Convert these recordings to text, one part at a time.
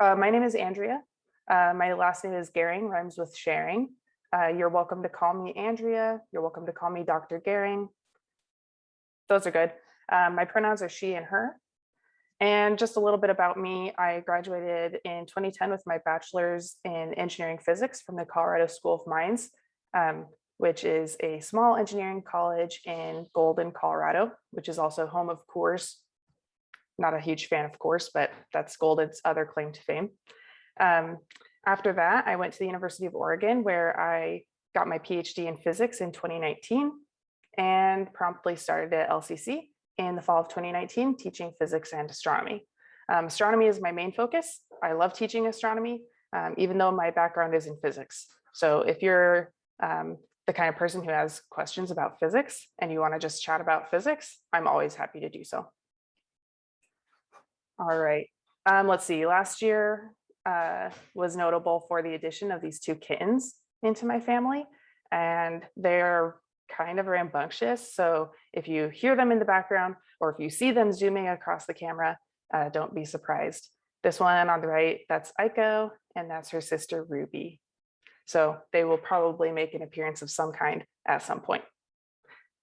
Uh, my name is Andrea. Uh, my last name is Gehring, rhymes with sharing. Uh, you're welcome to call me Andrea. You're welcome to call me Dr. Gehring. Those are good. Um, my pronouns are she and her. And just a little bit about me, I graduated in 2010 with my bachelor's in engineering physics from the Colorado School of Mines, um, which is a small engineering college in Golden, Colorado, which is also home of Coors. Not a huge fan of Coors, but that's Golden's other claim to fame. Um, after that, I went to the University of Oregon where I got my PhD in physics in 2019 and promptly started at LCC in the fall of 2019 teaching physics and astronomy. Um, astronomy is my main focus. I love teaching astronomy, um, even though my background is in physics. So if you're um, the kind of person who has questions about physics and you want to just chat about physics, I'm always happy to do so. All right, um, let's see, last year uh, was notable for the addition of these two kittens into my family and they're kind of rambunctious. So if you hear them in the background or if you see them zooming across the camera, uh, don't be surprised. This one on the right, that's Aiko, and that's her sister Ruby. So they will probably make an appearance of some kind at some point.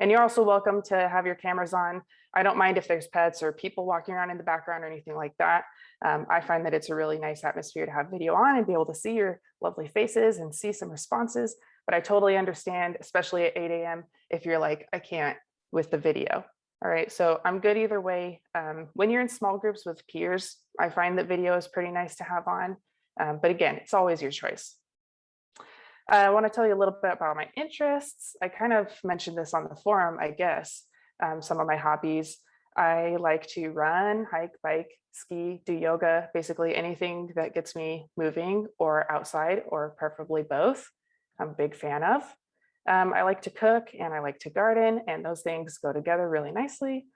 And you're also welcome to have your cameras on. I don't mind if there's pets or people walking around in the background or anything like that. Um, I find that it's a really nice atmosphere to have video on and be able to see your lovely faces and see some responses but I totally understand, especially at 8 a.m. if you're like, I can't with the video. All right, so I'm good either way. Um, when you're in small groups with peers, I find that video is pretty nice to have on. Um, but again, it's always your choice. I want to tell you a little bit about my interests. I kind of mentioned this on the forum, I guess, um, some of my hobbies. I like to run, hike, bike, ski, do yoga, basically anything that gets me moving or outside or preferably both. I'm a big fan of. Um, I like to cook and I like to garden and those things go together really nicely.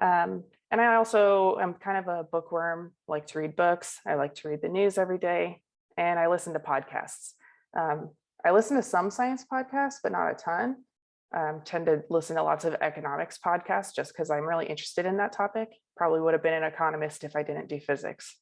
Um, and I also am kind of a bookworm, like to read books. I like to read the news every day and I listen to podcasts. Um, I listen to some science podcasts, but not a ton. Um, tend to listen to lots of economics podcasts just because I'm really interested in that topic. Probably would have been an economist if I didn't do physics.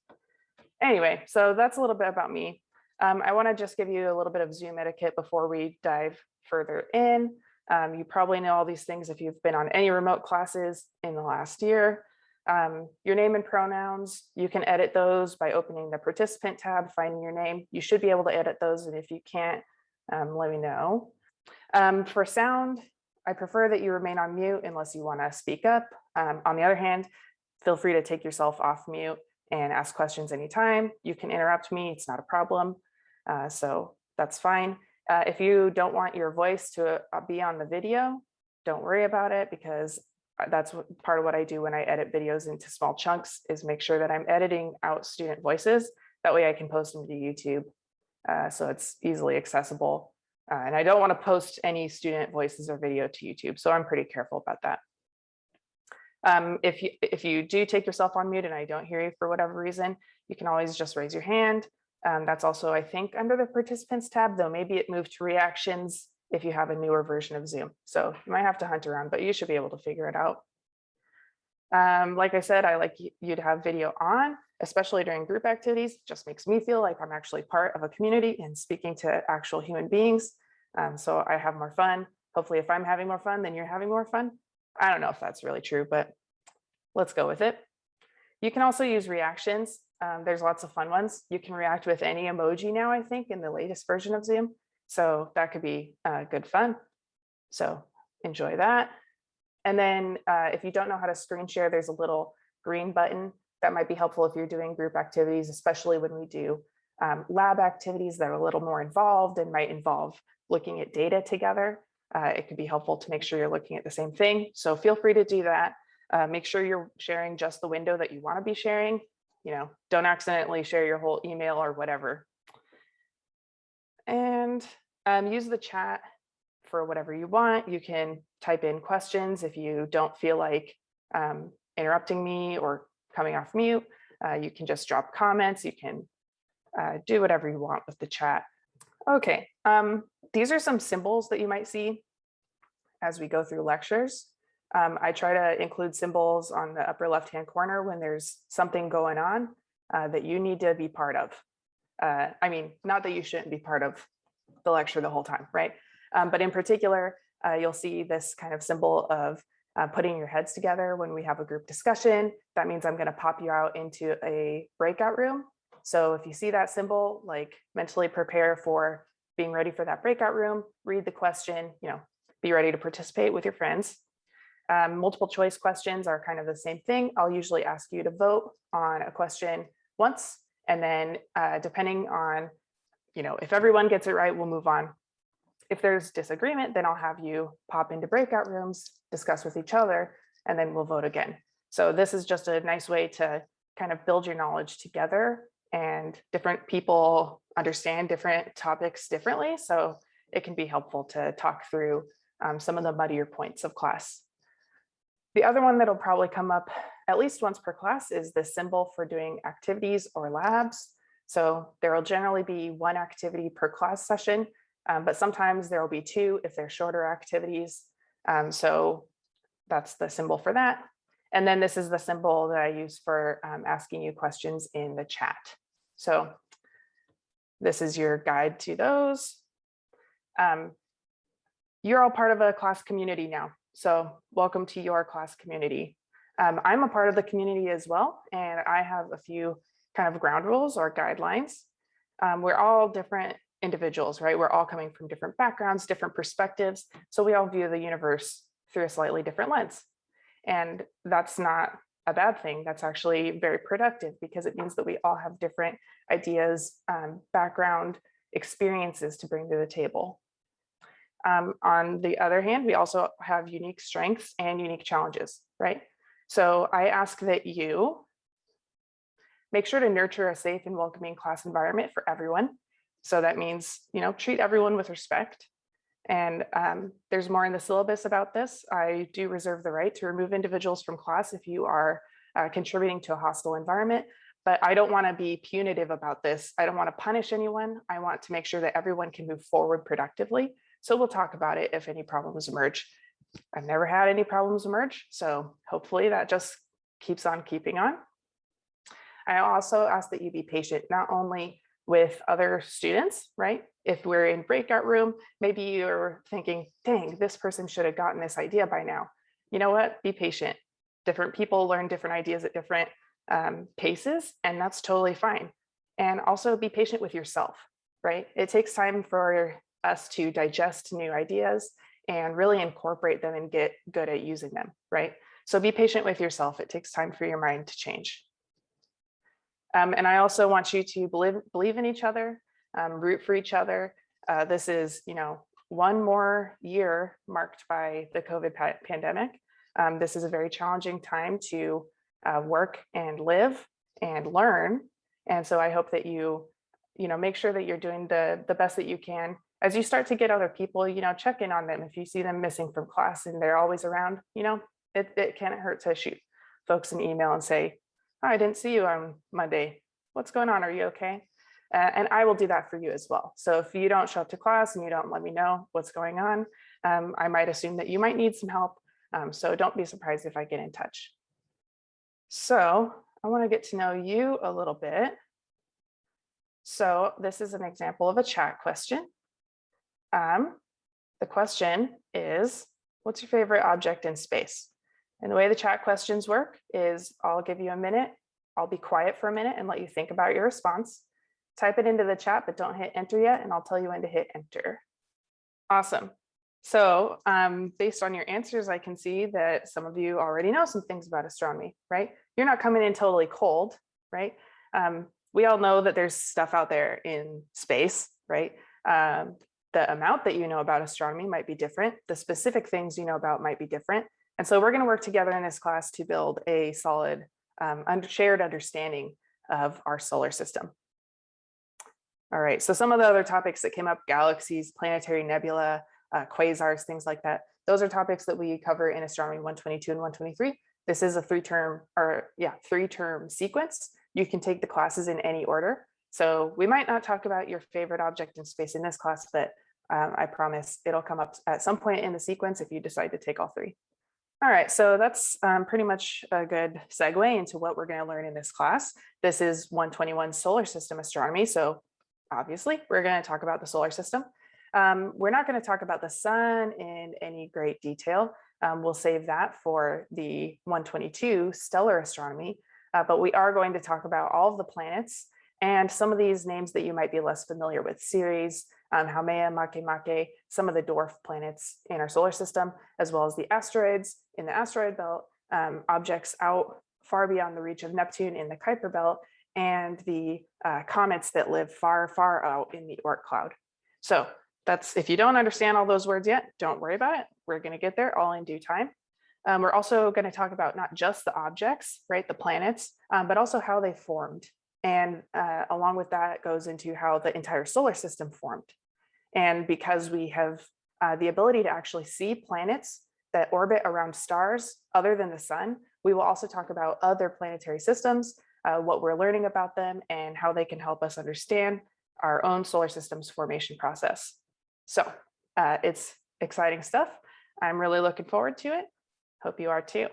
Anyway, so that's a little bit about me. Um, I want to just give you a little bit of Zoom etiquette before we dive further in. Um, you probably know all these things if you've been on any remote classes in the last year. Um, your name and pronouns, you can edit those by opening the participant tab, finding your name. You should be able to edit those, and if you can't, um, let me know. Um, for sound, I prefer that you remain on mute unless you want to speak up. Um, on the other hand, feel free to take yourself off mute and ask questions anytime. You can interrupt me, it's not a problem. Uh, so that's fine. Uh, if you don't want your voice to uh, be on the video, don't worry about it because uh, that's what, part of what I do when I edit videos into small chunks is make sure that I'm editing out student voices. That way I can post them to YouTube. Uh, so it's easily accessible. Uh, and I don't want to post any student voices or video to YouTube. So I'm pretty careful about that. Um, if, you, if you do take yourself on mute and I don't hear you for whatever reason, you can always just raise your hand um, that's also, I think, under the participants tab, though maybe it moved to reactions if you have a newer version of Zoom. So you might have to hunt around, but you should be able to figure it out. Um, like I said, I like you to have video on, especially during group activities. Just makes me feel like I'm actually part of a community and speaking to actual human beings. Um, so I have more fun. Hopefully, if I'm having more fun, then you're having more fun. I don't know if that's really true, but let's go with it. You can also use reactions. Um, there's lots of fun ones. You can react with any emoji now, I think, in the latest version of Zoom. So that could be uh, good fun. So enjoy that. And then uh, if you don't know how to screen share, there's a little green button that might be helpful if you're doing group activities, especially when we do um, lab activities that are a little more involved and might involve looking at data together. Uh, it could be helpful to make sure you're looking at the same thing. So feel free to do that. Uh, make sure you're sharing just the window that you want to be sharing you know, don't accidentally share your whole email or whatever. And um, use the chat for whatever you want. You can type in questions if you don't feel like um, interrupting me or coming off mute. Uh, you can just drop comments. You can uh, do whatever you want with the chat. Okay, um, these are some symbols that you might see as we go through lectures. Um, I try to include symbols on the upper left-hand corner when there's something going on. uh, that you need to be part of. Uh, I mean, not that you shouldn't be part of the lecture the whole time, right? Um, but in particular, uh, you'll see this kind of symbol of uh, putting your heads together when we have a group discussion. That means I'm going to pop you out into a breakout room. So if you see that symbol, like mentally prepare for being ready for that breakout room, read the question, you know, be ready to participate with your friends. Um, multiple choice questions are kind of the same thing. I'll usually ask you to vote on a question once, and then uh, depending on, you know, if everyone gets it right, we'll move on. If there's disagreement, then I'll have you pop into breakout rooms, discuss with each other, and then we'll vote again. So this is just a nice way to kind of build your knowledge together and different people understand different topics differently. So it can be helpful to talk through um, some of the muddier points of class. The other one that'll probably come up at least once per class is the symbol for doing activities or labs. So there will generally be one activity per class session, um, but sometimes there will be two if they're shorter activities. Um, so that's the symbol for that. And then this is the symbol that I use for um, asking you questions in the chat. So this is your guide to those. Um, you're all part of a class community now. So welcome to your class community. Um, I'm a part of the community as well, and I have a few kind of ground rules or guidelines. Um, we're all different individuals, right? We're all coming from different backgrounds, different perspectives. So we all view the universe through a slightly different lens. And that's not a bad thing. That's actually very productive because it means that we all have different ideas, um, background, experiences to bring to the table. Um, on the other hand, we also have unique strengths and unique challenges, right? So I ask that you make sure to nurture a safe and welcoming class environment for everyone. So that means, you know, treat everyone with respect. And um, there's more in the syllabus about this. I do reserve the right to remove individuals from class if you are uh, contributing to a hostile environment, but I don't wanna be punitive about this. I don't wanna punish anyone. I want to make sure that everyone can move forward productively. So we'll talk about it if any problems emerge. I've never had any problems emerge, so hopefully that just keeps on keeping on. I also ask that you be patient, not only with other students, right? If we're in breakout room, maybe you're thinking, dang, this person should have gotten this idea by now. You know what? Be patient. Different people learn different ideas at different um, paces, and that's totally fine. And also be patient with yourself, right? It takes time for us to digest new ideas and really incorporate them and get good at using them, right? So be patient with yourself. It takes time for your mind to change. Um, and I also want you to believe, believe in each other, um, root for each other. Uh, this is, you know, one more year marked by the COVID pa pandemic. Um, this is a very challenging time to uh, work and live and learn. And so I hope that you, you know, make sure that you're doing the, the best that you can. As you start to get other people, you know, check in on them. If you see them missing from class and they're always around, you know, it, it can't hurt to shoot folks an email and say, oh, I didn't see you on Monday. What's going on? Are you okay? Uh, and I will do that for you as well. So if you don't show up to class and you don't let me know what's going on, um, I might assume that you might need some help. Um, so don't be surprised if I get in touch. So I want to get to know you a little bit. So this is an example of a chat question. Um, the question is, what's your favorite object in space? And the way the chat questions work is I'll give you a minute. I'll be quiet for a minute and let you think about your response. Type it into the chat, but don't hit enter yet, and I'll tell you when to hit enter. Awesome. So um, based on your answers, I can see that some of you already know some things about astronomy, right? You're not coming in totally cold, right? Um, we all know that there's stuff out there in space, right? Um, the amount that you know about astronomy might be different. The specific things you know about might be different. And so we're going to work together in this class to build a solid um, shared understanding of our solar system. All right, so some of the other topics that came up, galaxies, planetary nebula, uh, quasars, things like that. Those are topics that we cover in astronomy 122 and 123. This is a three term or yeah, three term sequence. You can take the classes in any order. So we might not talk about your favorite object in space in this class, but um, I promise it'll come up at some point in the sequence if you decide to take all three. All right, so that's um, pretty much a good segue into what we're going to learn in this class. This is 121 solar system astronomy. So obviously we're going to talk about the solar system. Um, we're not going to talk about the sun in any great detail. Um, we'll save that for the 122 stellar astronomy, uh, but we are going to talk about all of the planets and some of these names that you might be less familiar with, Ceres, um, Haumea, Makemake, some of the dwarf planets in our solar system, as well as the asteroids in the asteroid belt, um, objects out far beyond the reach of Neptune in the Kuiper belt, and the uh, comets that live far, far out in the Oort cloud. So that's if you don't understand all those words yet, don't worry about it. We're going to get there all in due time. Um, we're also going to talk about not just the objects, right, the planets, um, but also how they formed. And uh, along with that goes into how the entire solar system formed. And because we have uh, the ability to actually see planets that orbit around stars other than the sun, we will also talk about other planetary systems, uh, what we're learning about them, and how they can help us understand our own solar system's formation process. So uh, it's exciting stuff. I'm really looking forward to it. Hope you are too.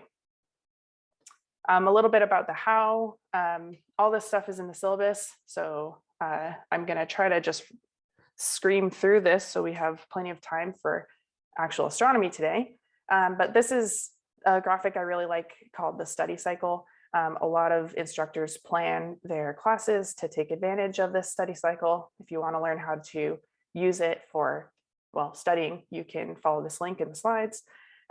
Um, a little bit about the how. Um, all this stuff is in the syllabus, so uh, I'm going to try to just scream through this so we have plenty of time for actual astronomy today. Um, but this is a graphic I really like called the study cycle. Um, a lot of instructors plan their classes to take advantage of this study cycle. If you want to learn how to use it for, well, studying, you can follow this link in the slides.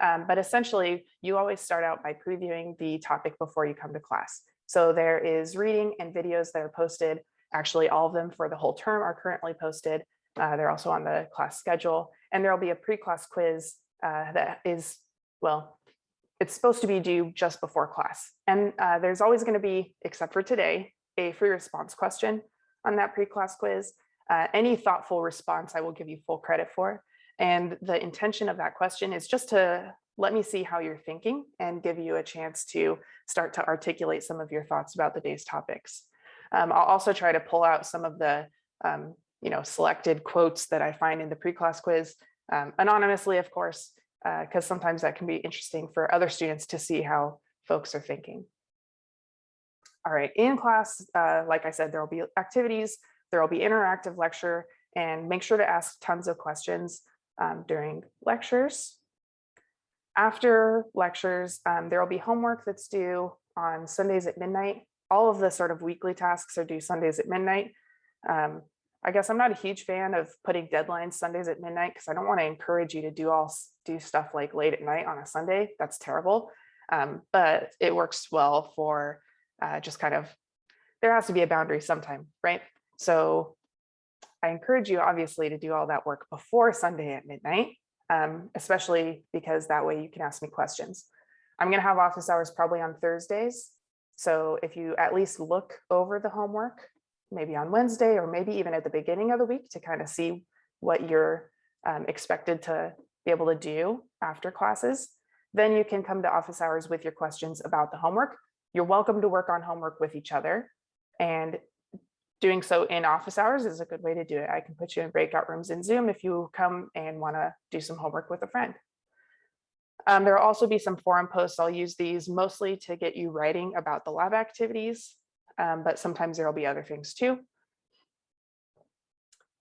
Um, but essentially, you always start out by previewing the topic before you come to class. So there is reading and videos that are posted. Actually, all of them for the whole term are currently posted. Uh, they're also on the class schedule. And there will be a pre-class quiz uh, that is, well, it's supposed to be due just before class. And uh, there's always going to be, except for today, a free response question on that pre-class quiz. Uh, any thoughtful response I will give you full credit for. And the intention of that question is just to let me see how you're thinking and give you a chance to start to articulate some of your thoughts about the day's topics. Um, I'll also try to pull out some of the um, you know, selected quotes that I find in the pre-class quiz, um, anonymously, of course, because uh, sometimes that can be interesting for other students to see how folks are thinking. All right, in class, uh, like I said, there will be activities, there will be interactive lecture, and make sure to ask tons of questions um, during lectures. After lectures, um, there will be homework that's due on Sundays at midnight. All of the sort of weekly tasks are due Sundays at midnight. Um, I guess I'm not a huge fan of putting deadlines Sundays at midnight because I don't want to encourage you to do all do stuff like late at night on a Sunday. That's terrible. Um, but it works well for uh, just kind of, there has to be a boundary sometime, right? So I encourage you obviously to do all that work before Sunday at midnight, um, especially because that way you can ask me questions. I'm going to have office hours probably on Thursdays. So if you at least look over the homework maybe on Wednesday or maybe even at the beginning of the week to kind of see what you're um, expected to be able to do after classes. Then you can come to office hours with your questions about the homework. You're welcome to work on homework with each other. And doing so in office hours is a good way to do it. I can put you in breakout rooms in Zoom if you come and want to do some homework with a friend. Um, there will also be some forum posts. I'll use these mostly to get you writing about the lab activities um, but sometimes there will be other things too.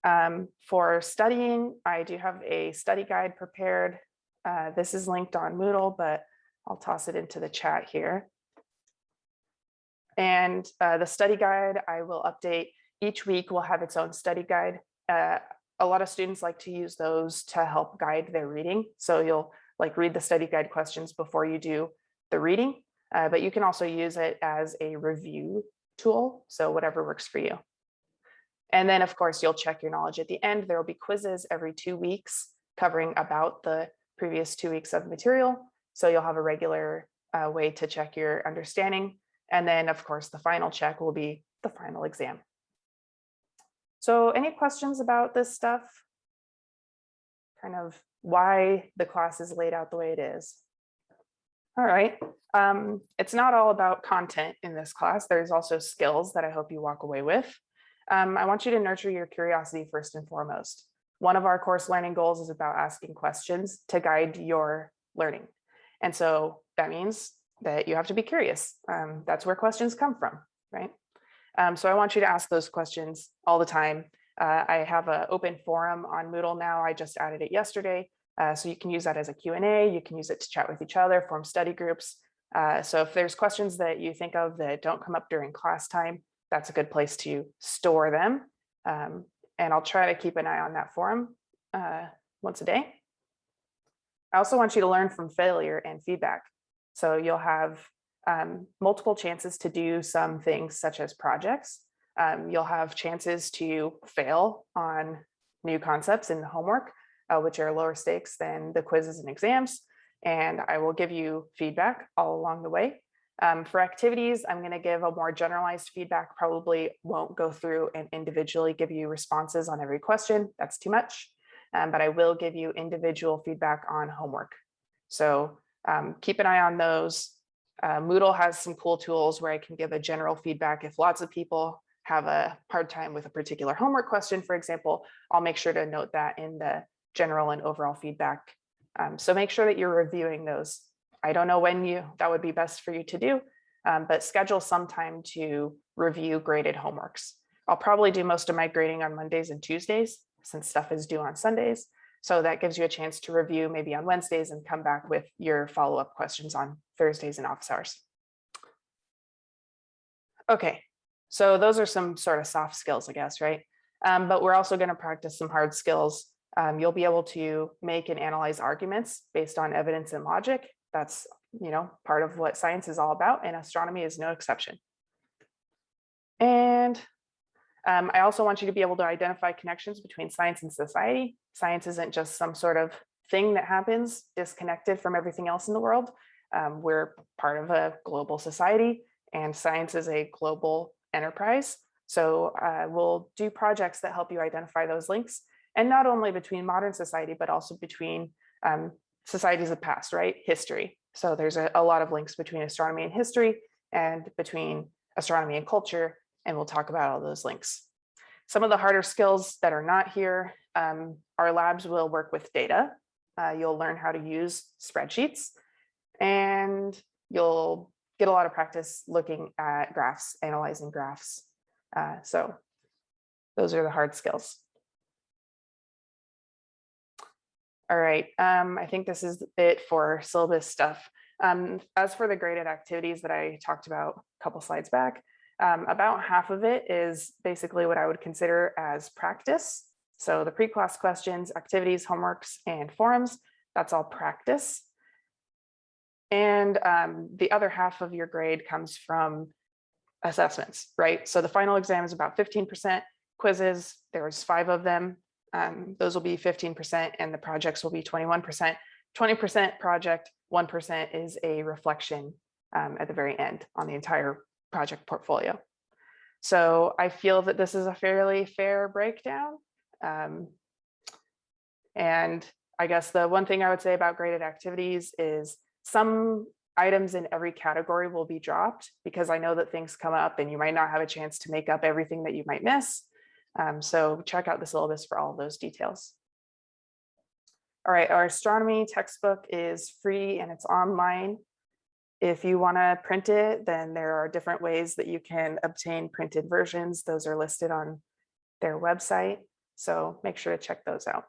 Um, for studying, I do have a study guide prepared. Uh, this is linked on Moodle, but I'll toss it into the chat here. And uh, the study guide, I will update each week will have its own study guide. Uh, a lot of students like to use those to help guide their reading. So you'll like read the study guide questions before you do the reading, uh, but you can also use it as a review tool. So whatever works for you. And then of course, you'll check your knowledge at the end. There will be quizzes every two weeks covering about the previous two weeks of material. So you'll have a regular uh, way to check your understanding. And then of course, the final check will be the final exam. So any questions about this stuff? Kind of why the class is laid out the way it is. All right. Um, it's not all about content in this class. There's also skills that I hope you walk away with. Um, I want you to nurture your curiosity first and foremost. One of our course learning goals is about asking questions to guide your learning. And so that means that you have to be curious. Um, that's where questions come from, right? Um, so I want you to ask those questions all the time. Uh, I have an open forum on Moodle now. I just added it yesterday. Uh, so you can use that as a Q&A. You can use it to chat with each other, form study groups. Uh, so if there's questions that you think of that don't come up during class time, that's a good place to store them. Um, and I'll try to keep an eye on that forum uh, once a day. I also want you to learn from failure and feedback. So you'll have um, multiple chances to do some things such as projects. Um, you'll have chances to fail on new concepts in the homework, uh, which are lower stakes than the quizzes and exams. And I will give you feedback all along the way. Um, for activities, I'm going to give a more generalized feedback, probably won't go through and individually give you responses on every question. That's too much. Um, but I will give you individual feedback on homework. So um, keep an eye on those. Uh, Moodle has some cool tools where I can give a general feedback. If lots of people have a hard time with a particular homework question, for example, I'll make sure to note that in the general and overall feedback. Um, so make sure that you're reviewing those. I don't know when you that would be best for you to do, um, but schedule some time to review graded homeworks. I'll probably do most of my grading on Mondays and Tuesdays since stuff is due on Sundays. So that gives you a chance to review maybe on Wednesdays and come back with your follow-up questions on Thursdays and office hours. Okay, so those are some sort of soft skills, I guess, right? Um, but we're also going to practice some hard skills. Um, you'll be able to make and analyze arguments based on evidence and logic. That's, you know, part of what science is all about, and astronomy is no exception. And um, I also want you to be able to identify connections between science and society. Science isn't just some sort of thing that happens disconnected from everything else in the world. Um, we're part of a global society and science is a global enterprise. So uh, we'll do projects that help you identify those links and not only between modern society, but also between um, societies of the past, right? History. So there's a, a lot of links between astronomy and history and between astronomy and culture and we'll talk about all those links. Some of the harder skills that are not here, um, our labs will work with data. Uh, you'll learn how to use spreadsheets and you'll get a lot of practice looking at graphs, analyzing graphs. Uh, so those are the hard skills. All right, um, I think this is it for syllabus stuff. Um, as for the graded activities that I talked about a couple slides back, um, about half of it is basically what I would consider as practice. So the pre-class questions, activities, homeworks, and forums, that's all practice. And um, the other half of your grade comes from assessments, right? So the final exam is about 15% quizzes. There's five of them. Um, those will be 15% and the projects will be 21%. 20% project, 1% is a reflection um, at the very end on the entire project portfolio. So I feel that this is a fairly fair breakdown. Um, and I guess the one thing I would say about graded activities is some items in every category will be dropped because I know that things come up and you might not have a chance to make up everything that you might miss. Um, so check out the syllabus for all those details. All right, our astronomy textbook is free and it's online. If you want to print it, then there are different ways that you can obtain printed versions. Those are listed on their website. So make sure to check those out.